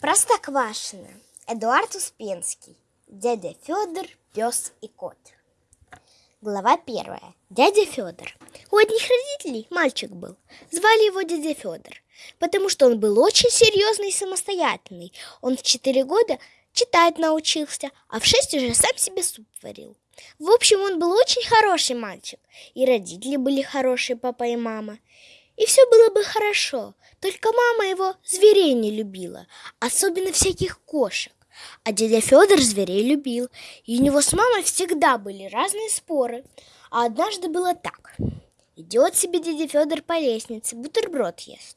Простоквашино. Эдуард Успенский. Дядя Федор, пес и кот. Глава первая. Дядя Федор. У одних родителей мальчик был. Звали его дядя Федор, потому что он был очень серьезный и самостоятельный. Он в четыре года читать научился, а в шесть уже сам себе суп варил. В общем, он был очень хороший мальчик, и родители были хорошие, папа и мама. И все было бы хорошо, только мама его зверей не любила, особенно всяких кошек. А дядя Федор зверей любил, и у него с мамой всегда были разные споры. А однажды было так. Идет себе дядя Федор по лестнице, бутерброд ест.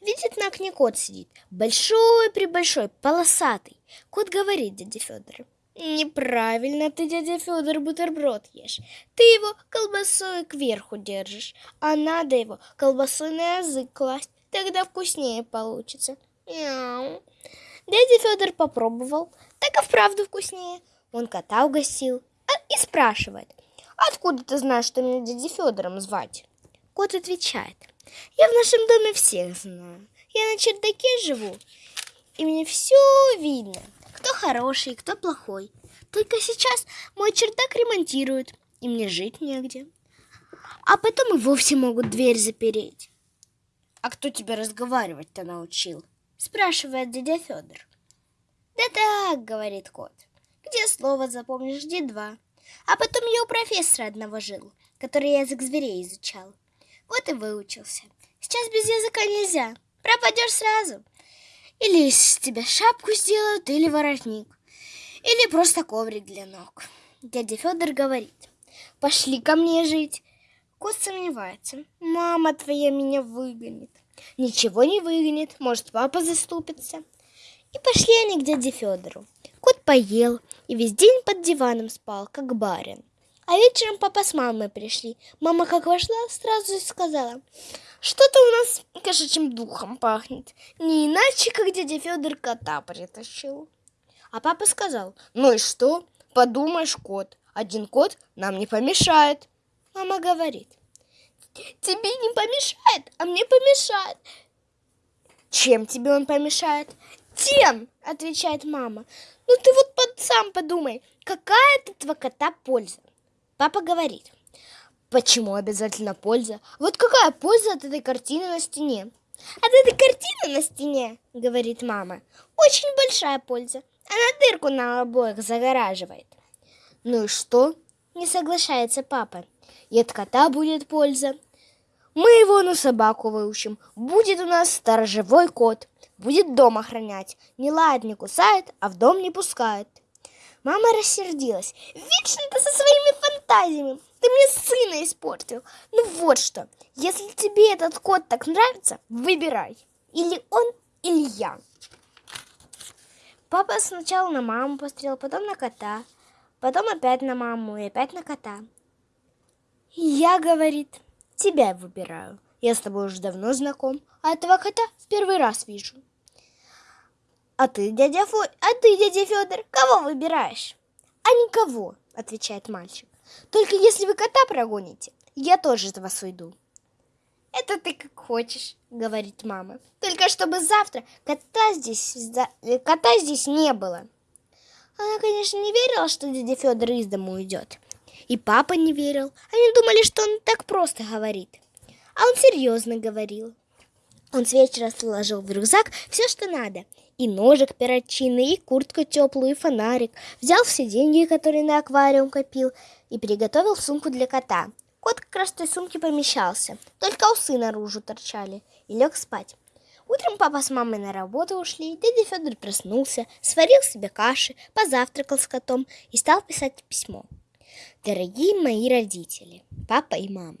Видит на окне кот сидит, большой-пребольшой, полосатый. Кот говорит дяде Федору. Неправильно ты, дядя Федор, бутерброд ешь. Ты его колбасой кверху держишь, а надо его колбасой на язык класть. Тогда вкуснее получится. Мяу. Дядя Федор попробовал, так и вправду вкуснее. Он кота угостил а, и спрашивает, откуда ты знаешь, что меня дядей Федором звать? Кот отвечает, я в нашем доме всех знаю. Я на чердаке живу, и мне все видно, кто хороший, кто плохой. Только сейчас мой чердак ремонтируют, и мне жить негде. А потом и вовсе могут дверь запереть. «А кто тебя разговаривать-то научил?» — спрашивает дядя Федор. «Да так», — говорит кот. «Где слово запомнишь, где два. А потом я у профессора одного жил, который язык зверей изучал. Вот и выучился. Сейчас без языка нельзя. Пропадешь сразу. Или из тебя шапку сделают, или воротник. Или просто коврик для ног». Дядя Федор говорит. «Пошли ко мне жить». Кот сомневается. Мама твоя меня выгонит. Ничего не выгонит, может, папа заступится. И пошли они к дяде Федору. Кот поел и весь день под диваном спал, как барин. А вечером папа с мамой пришли. Мама, как вошла, сразу сказала, что-то у нас кошачьим духом пахнет. Не иначе, как дядя Федор кота притащил. А папа сказал, ну и что? Подумаешь, кот. Один кот нам не помешает. Мама говорит, тебе не помешает, а мне помешает. Чем тебе он помешает? Тем, отвечает мама. Ну ты вот под, сам подумай, какая от этого кота польза? Папа говорит, почему обязательно польза? Вот какая польза от этой картины на стене? От этой картины на стене, говорит мама, очень большая польза. Она дырку на обоих загораживает. Ну и что? Не соглашается папа. И от кота будет польза. Мы его на собаку выучим. Будет у нас сторожевой кот. Будет дом охранять. Ни лает, не кусает, а в дом не пускает. Мама рассердилась. Вечно ты со своими фантазиями. Ты мне сына испортил. Ну вот что. Если тебе этот кот так нравится, выбирай. Или он, или я. Папа сначала на маму пострел, потом на кота. Потом опять на маму и опять на кота. Я, говорит, тебя выбираю. Я с тобой уже давно знаком, а этого кота в первый раз вижу. А ты, дядя Фо... а ты, дядя Федор, кого выбираешь? А никого, отвечает мальчик. Только если вы кота прогоните, я тоже от вас уйду. Это ты как хочешь, говорит мама. Только чтобы завтра кота здесь, кота здесь не было. Она, конечно, не верила, что дядя Федор из дома уйдет. И папа не верил. Они думали, что он так просто говорит. А он серьезно говорил. Он с вечера сложил в рюкзак все, что надо. И ножик перочинный, и куртку теплую, и фонарик. Взял все деньги, которые на аквариум копил, и приготовил сумку для кота. Кот как раз в той сумке помещался, только усы наружу торчали, и лег спать. Утром папа с мамой на работу ушли, дядя Федор проснулся, сварил себе каши, позавтракал с котом и стал писать письмо. Дорогие мои родители, папа и мама,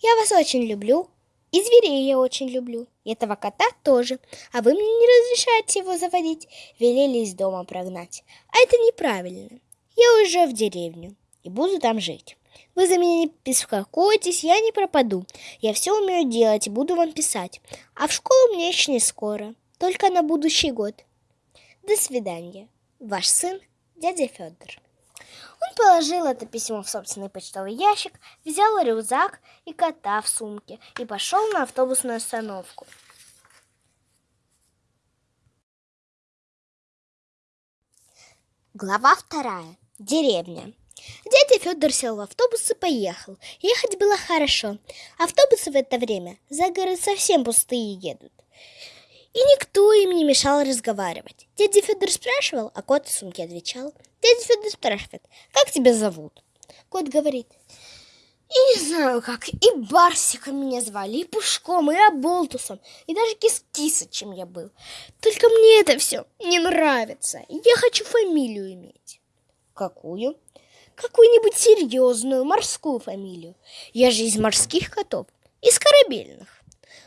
я вас очень люблю, и зверей я очень люблю, и этого кота тоже, а вы мне не разрешаете его заводить, велели из дома прогнать. А это неправильно. Я уезжаю в деревню и буду там жить. Вы за меня не беспокойтесь, я не пропаду. Я все умею делать и буду вам писать. А в школу мне еще не скоро, только на будущий год. До свидания. Ваш сын, дядя Федор. Он положил это письмо в собственный почтовый ящик, взял рюкзак и кота в сумке и пошел на автобусную остановку. Глава вторая. Деревня. Дядя Федор сел в автобус и поехал. Ехать было хорошо. Автобусы в это время за город совсем пустые едут. И никто им не мешал разговаривать. Дядя Федор спрашивал, а кот в сумке отвечал. Дядя Федор спрашивает, как тебя зовут? Кот говорит, и не знаю как, и Барсиком меня звали, и Пушком, и Аболтусом, и даже Кис-Киса, я был. Только мне это все не нравится. Я хочу фамилию иметь. Какую? Какую-нибудь серьезную морскую фамилию. Я же из морских котов, из корабельных.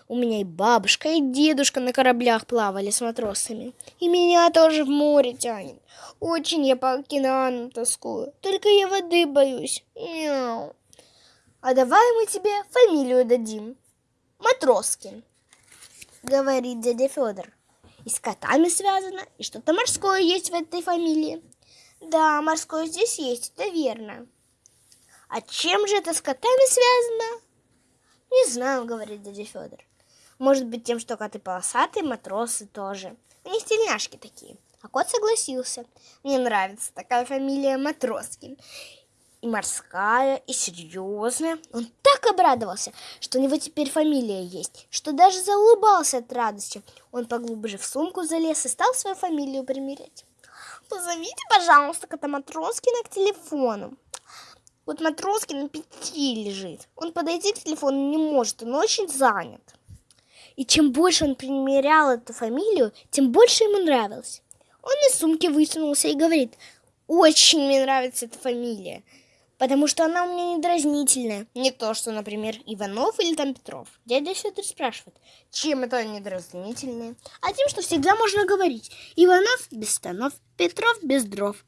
У меня и бабушка, и дедушка на кораблях плавали с матросами. И меня тоже в море тянет. Очень я по океану тоскую. Только я воды боюсь. Мяу. А давай мы тебе фамилию дадим. Матроскин, говорит дядя Федор. И с котами связано, и что-то морское есть в этой фамилии. Да, морское здесь есть, это верно. А чем же это с котами связано? Знаю, говорит дядя Федор. Может быть, тем, что коты полосатые, матросы тоже. У них тельняшки такие. А кот согласился. Мне нравится такая фамилия Матроскин и морская, и серьезная. Он так обрадовался, что у него теперь фамилия есть, что даже заулыбался от радости. Он поглубже в сумку залез и стал свою фамилию примерять. Позовите, пожалуйста, кота Матроскина к телефону. Вот Матроскин на пяти лежит. Он подойти к телефону не может, он очень занят. И чем больше он примерял эту фамилию, тем больше ему нравилось. Он из сумки высунулся и говорит, очень мне нравится эта фамилия потому что она у меня недразнительная. Не то, что, например, Иванов или там Петров. Дядя Федор спрашивает, чем это недразнительное? А тем, что всегда можно говорить. Иванов без станов, Петров без дров.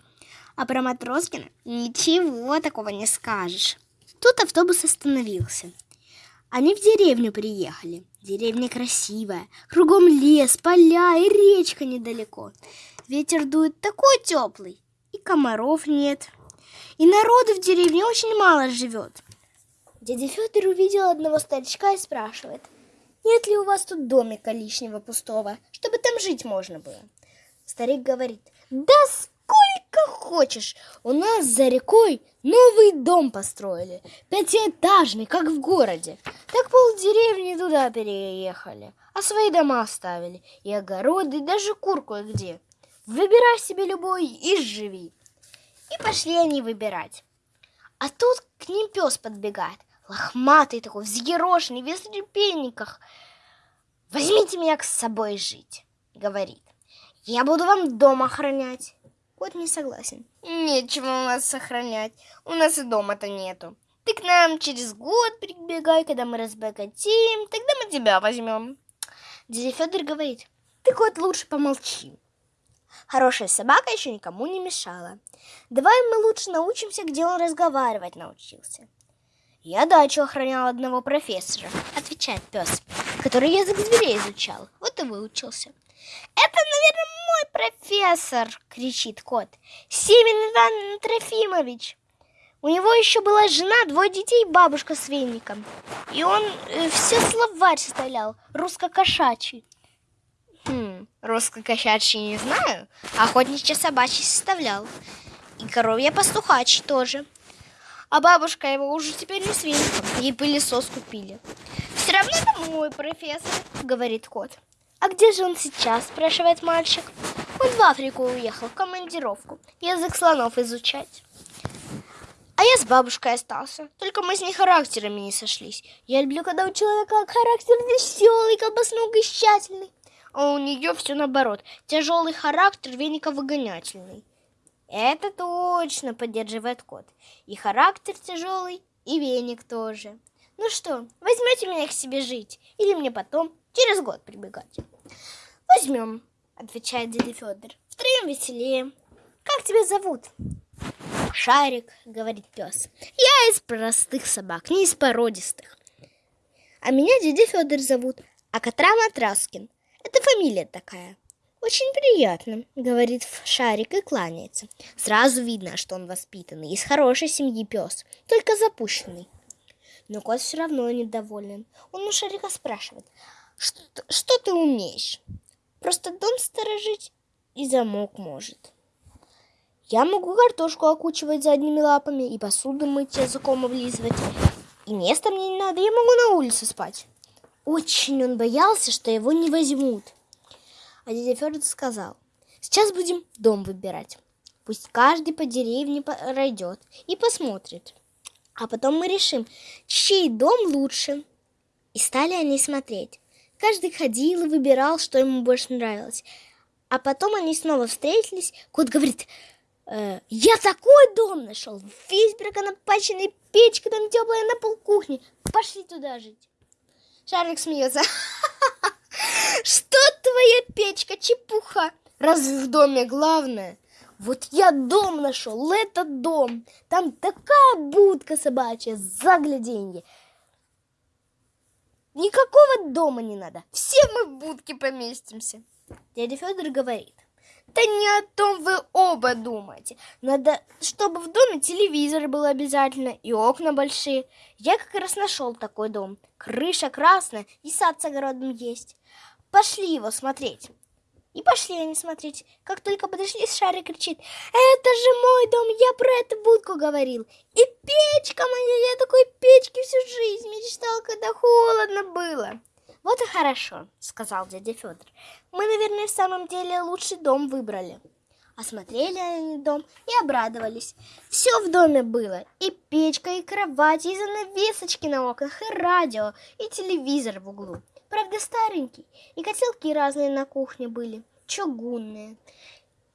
А про Матроскина ничего такого не скажешь. Тут автобус остановился. Они в деревню приехали. Деревня красивая, кругом лес, поля и речка недалеко. Ветер дует такой теплый, и комаров нет. И народу в деревне очень мало живет. Дядя Федор увидел одного старичка и спрашивает, нет ли у вас тут домика лишнего пустого, чтобы там жить можно было. Старик говорит, да сколько хочешь, у нас за рекой новый дом построили, пятиэтажный, как в городе. Так пол деревни туда переехали, а свои дома оставили, и огороды, и даже кур кое-где. Выбирай себе любой и живи. И пошли они выбирать. А тут к ним пес подбегает, лохматый такой, взъерошенный, весь в репейниках. «Возьмите меня с собой жить», — говорит. «Я буду вам дом охранять». Кот не согласен. «Нечего у нас сохранять, у нас и дома-то нету. Ты к нам через год прибегай, когда мы разбогатеем, тогда мы тебя возьмем». Дядя Федор говорит, ты, кот, лучше помолчи. Хорошая собака еще никому не мешала. Давай мы лучше научимся, где он разговаривать научился. Я дачу охранял одного профессора, отвечает пес, который язык зверей изучал. Вот и выучился. Это, наверное, мой профессор, кричит кот. Семен Иван Трофимович. У него еще была жена, двое детей, бабушка с веником. И он э, все словарь составлял, русско-кошачий. Хм, русско-кошачий не знаю, охотничья собачий составлял. И коровья пастухачий тоже. А бабушка его уже теперь не с веником, ей пылесос купили. Все равно это мой профессор, говорит кот. А где же он сейчас, спрашивает мальчик. Он в Африку уехал, в командировку, язык слонов изучать. А я с бабушкой остался. Только мы с ней характерами не сошлись. Я люблю, когда у человека характер веселый, колбасно-угощательный а у нее все наоборот. Тяжелый характер, вениковыгонятельный. Это точно поддерживает кот. И характер тяжелый, и веник тоже. Ну что, возьмете меня к себе жить? Или мне потом, через год прибегать? Возьмем, отвечает дядя Федор. Втроем веселее. Как тебя зовут? Шарик, говорит пес. Я из простых собак, не из породистых. А меня дядя Федор зовут, а котра Матраскин. Это фамилия такая. Очень приятно, говорит Шарик и кланяется. Сразу видно, что он воспитанный, из хорошей семьи пес, только запущенный. Но кот все равно недоволен. Он у Шарика спрашивает, что, что ты умеешь? Просто дом сторожить и замок может. Я могу картошку окучивать задними лапами и посуду мыть языком облизывать. И места мне не надо, я могу на улице спать. Очень он боялся, что его не возьмут. А дядя Федор сказал, сейчас будем дом выбирать. Пусть каждый по деревне пройдет и посмотрит. А потом мы решим, чей дом лучше. И стали они смотреть. Каждый ходил и выбирал, что ему больше нравилось. А потом они снова встретились. Кот говорит, э, я такой дом нашел. Весь проконопаченный, печка там теплая на пол кухни. Пошли туда жить. Шарлик смеется. Что твоя печка, чепуха? Разве в доме главное? Вот я дом нашел, этот дом. Там такая будка собачья, загляденье. Никакого дома не надо. Все мы в будке поместимся. Дядя Федор говорит. Да не о том вы оба думаете. Надо, чтобы в доме телевизор был обязательно и окна большие. Я как раз нашел такой дом. Крыша красная и сад с огородом есть. Пошли его смотреть. И пошли они смотреть. Как только подошли, Шарик кричит, это же мой дом, я про эту будку говорил. И печка моя, я такой печки всю жизнь мечтал, когда холодно было. Вот и хорошо, сказал дядя Федор. Мы, наверное, в самом деле лучший дом выбрали. Осмотрели они дом и обрадовались. Все в доме было. И печка, и кровать, и занавесочки на окнах, и радио, и телевизор в углу. Правда, старенький. И котелки разные на кухне были, чугунные.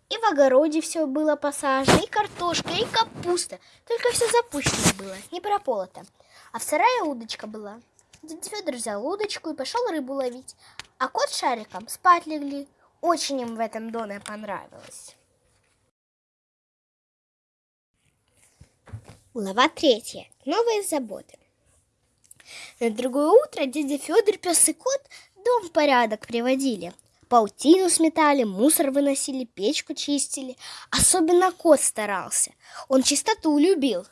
И в огороде все было посажено, и картошка, и капуста. Только все запущено было, не прополото. А в сарае удочка была. Дядя Федор взял удочку и пошел рыбу ловить. А кот шариком спать легли. Очень им в этом доме понравилось. Глава третья. Новые заботы. На другое утро дядя Федор, пес и кот дом в порядок приводили. Паутину сметали, мусор выносили, печку чистили. Особенно кот старался. Он чистоту любил.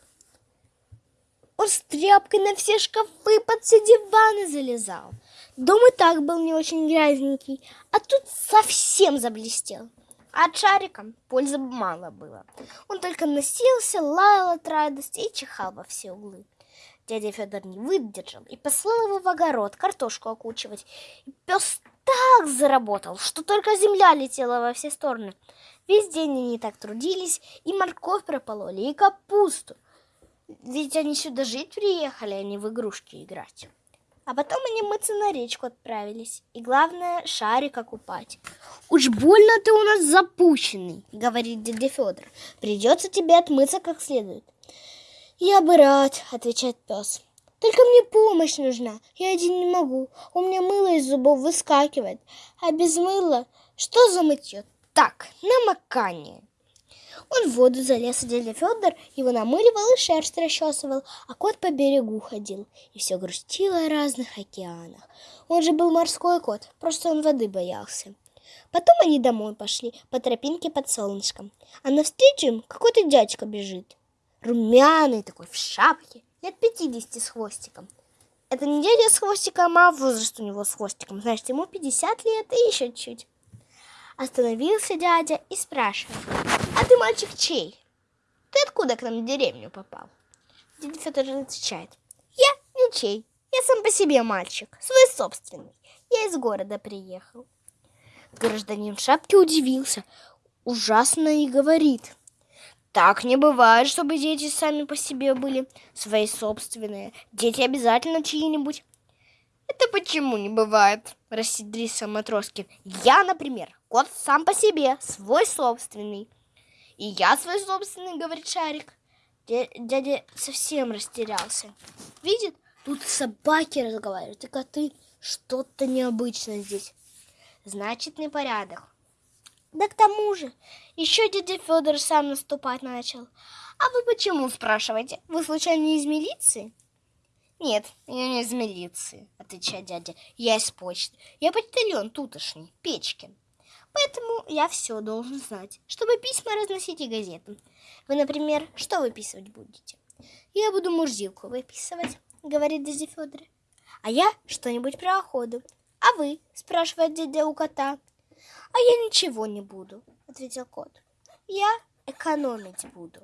Он с тряпкой на все шкафы, под все диваны залезал. Дом и так был не очень грязненький, а тут совсем заблестел. А от шарика пользы мало было. Он только носился, лаял от радости и чихал во все углы. Дядя Федор не выдержал и послал его в огород картошку окучивать. И пес так заработал, что только земля летела во все стороны. Весь день они так трудились, и морковь пропололи, и капусту. Ведь они сюда жить приехали, а не в игрушки играть. А потом они мыться на речку отправились. И главное, шарик окупать. «Уж больно ты у нас запущенный», — говорит дядя Федор. «Придется тебе отмыться как следует». «Я бы рад», — отвечает пес. «Только мне помощь нужна. Я один не могу. У меня мыло из зубов выскакивает. А без мыла что за мытье? Так, намокание». Он в воду залез, а дядя Федор его намыливал и шерсть расчесывал, а кот по берегу ходил и все грустил о разных океанах. Он же был морской кот, просто он воды боялся. Потом они домой пошли по тропинке под солнышком, а навстречу им какой-то дядька бежит румяный такой, в шапке, лет 50 с хвостиком. Это не дядя с хвостиком, а возраст у него с хвостиком. Значит, ему 50 лет и еще чуть. Остановился дядя и спрашивает, ты мальчик чей? Ты откуда к нам в деревню попал? Дядя Федор отвечает, я ничей, я сам по себе мальчик, свой собственный. Я из города приехал. Гражданин в шапке удивился, ужасно и говорит – так не бывает, чтобы дети сами по себе были свои собственные. Дети обязательно чьи-нибудь. Это почему не бывает? Рассердился Матроскин. Я, например, кот сам по себе, свой собственный. И я свой собственный, говорит Шарик. Дядя совсем растерялся. Видит, тут собаки разговаривают и коты. Что-то необычное здесь. Значит, непорядок. Да к тому же, еще дядя Федор сам наступать начал. А вы почему спрашиваете? Вы случайно не из милиции? Нет, я не из милиции, отвечает дядя. Я из почты. Я почтальон тутошний, Печкин. Поэтому я все должен знать, чтобы письма разносить и газеты. Вы, например, что выписывать будете? Я буду мурзилку выписывать, говорит дядя Федор. А я что-нибудь про охоту. А вы, спрашивает дядя у кота. А я ничего не буду, ответил кот. Я экономить буду.